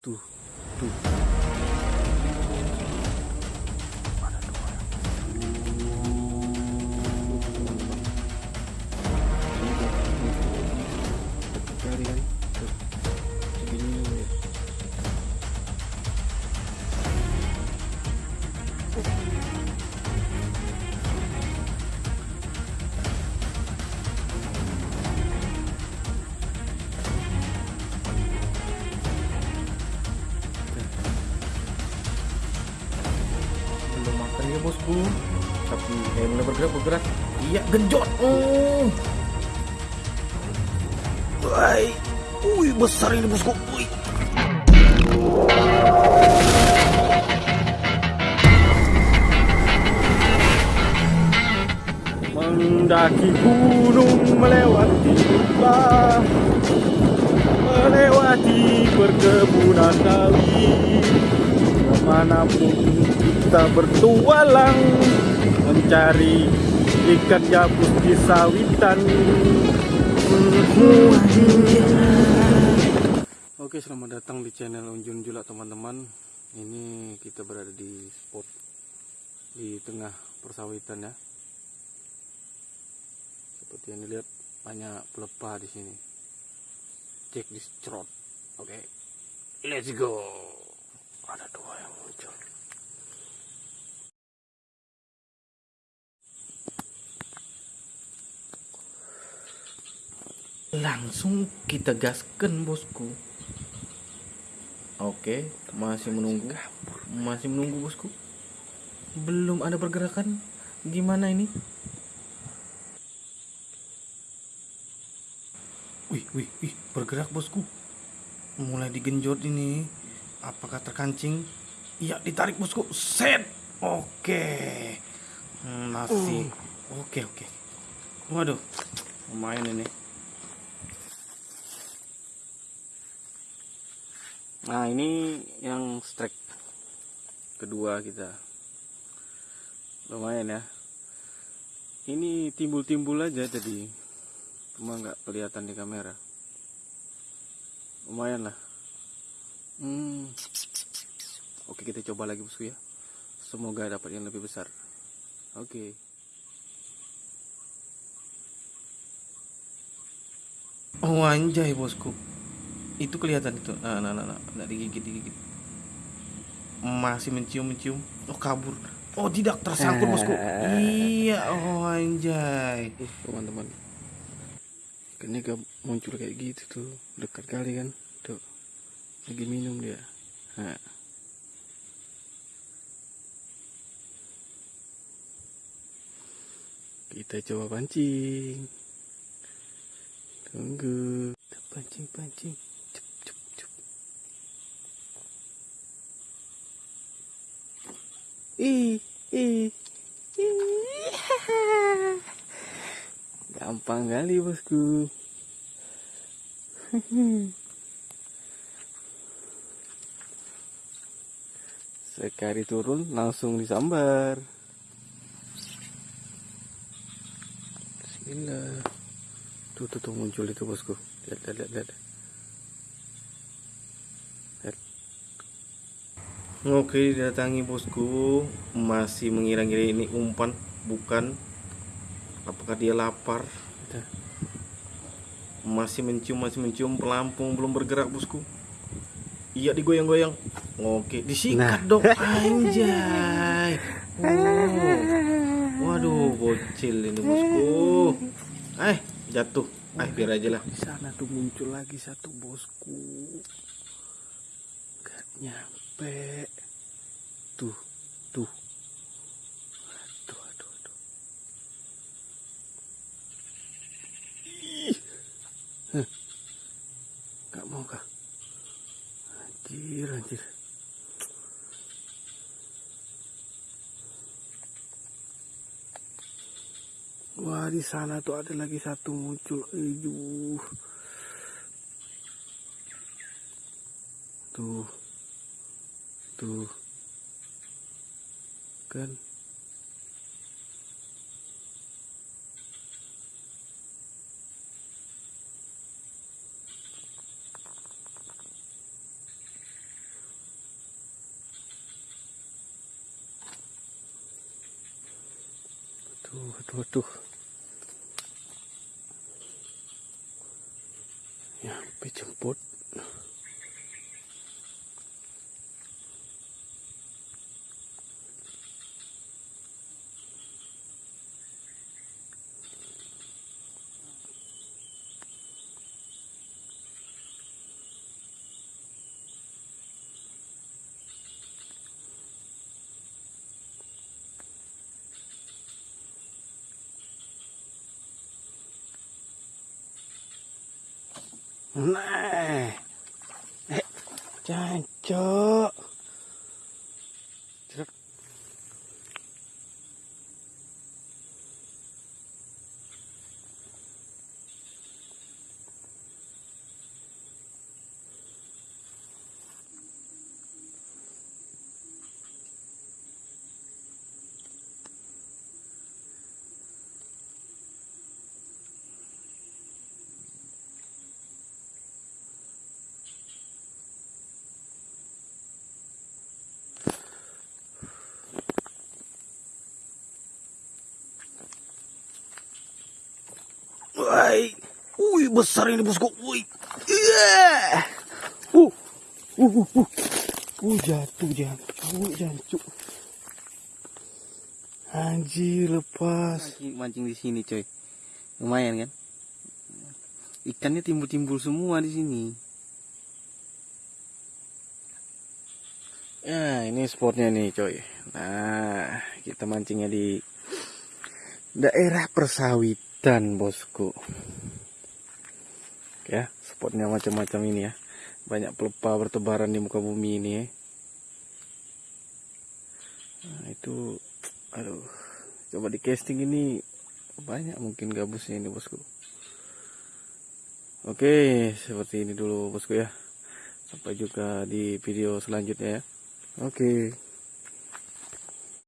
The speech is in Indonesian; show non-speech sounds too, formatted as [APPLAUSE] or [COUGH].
Tuh, tuh. Bosku tapi eh mulai bergerak bergerak. Iya genjot. Oh Woi, wih besar ini bosku. Wih. Mendaki gunung melewati hutan melewati perkebunan sawit ke mana pun kita bertualang mencari ikan gabus di sawitan. Oke selamat datang di channel Unjun Julak teman-teman. Ini kita berada di spot Di tengah persawitan ya. Seperti yang dilihat banyak pelepah di sini. Cek di strot. Oke Let's go ada dua yang muncul. Langsung kita gaskan bosku. Oke masih menunggu. Masih menunggu bosku. Belum ada pergerakan. Gimana ini? Wih wih wih. Bergerak bosku. Mulai digenjot ini apakah terkancing? Iya ditarik bosku. Set! Oke. Hmm, masih. Oke oke. Waduh lumayan ini. Nah ini yang strike kedua kita. Lumayan ya. Ini timbul-timbul aja jadi cuma nggak kelihatan di kamera. Lumayan lah Hmm. Oke kita coba lagi bosku ya. Semoga dapat yang lebih besar. Oke. Oh anjay bosku. Itu kelihatan itu. Nah, nah, nah, nah. Nggak digigit digigit. Masih mencium mencium. Oh kabur. Oh tidak tersangkut bosku. iya. Oh anjay. Teman-teman. Ikannya gak muncul kayak gitu tuh. Dekat kali kan. Tuh lagi minum dia. Nah. kita coba pancing. Tunggu. Kita pancing pancing. Cep cep cep ih ih. Gampang kali bosku [LAUGHS] sekali turun langsung disambar. Bismillah tuh tuh, tuh muncul itu bosku. Lihat lihat lihat, lihat. Oke datangi bosku. Masih mengira-ngira ini umpan bukan. Apakah dia lapar? Masih mencium masih mencium. Pelampung belum bergerak bosku Iya digoyang-goyang. Oke, disikat nah. dong anjay. Oh. Waduh, bocil ini bosku. Eh, jatuh. Eh, biar aja lah. Di sana tuh muncul lagi satu bosku. Gak nyampe. Tuh, tuh. Aduh, aduh, aduh. Ih. Gak mau kah? Anjir, anjir. Wah, di sana tuh ada lagi satu muncul. Tuh. Tuh. Kan Aduh, aduh, aduh. Ya, sampai jemput. Nah. Eh, jancok. Woi. Wih, besar ini bosku. Wih. Iya. Uh. Uh, uh, uh. Uh, jatuh jancuk, jancuk. Anjir, lepas. Mancing, mancing di sini coy. Lumayan kan? Ikannya timbul-timbul semua di sini. Ya, ini spotnya nih, coy. Nah, kita mancingnya di daerah persawitan, bosku. Ya, spotnya macam-macam ini ya. Banyak pelepah bertebaran di muka bumi ini. Nah, itu aduh. Coba di casting ini banyak mungkin gabusnya ini, bosku. Oke, seperti ini dulu, bosku ya. Sampai juga di video selanjutnya ya. Oke.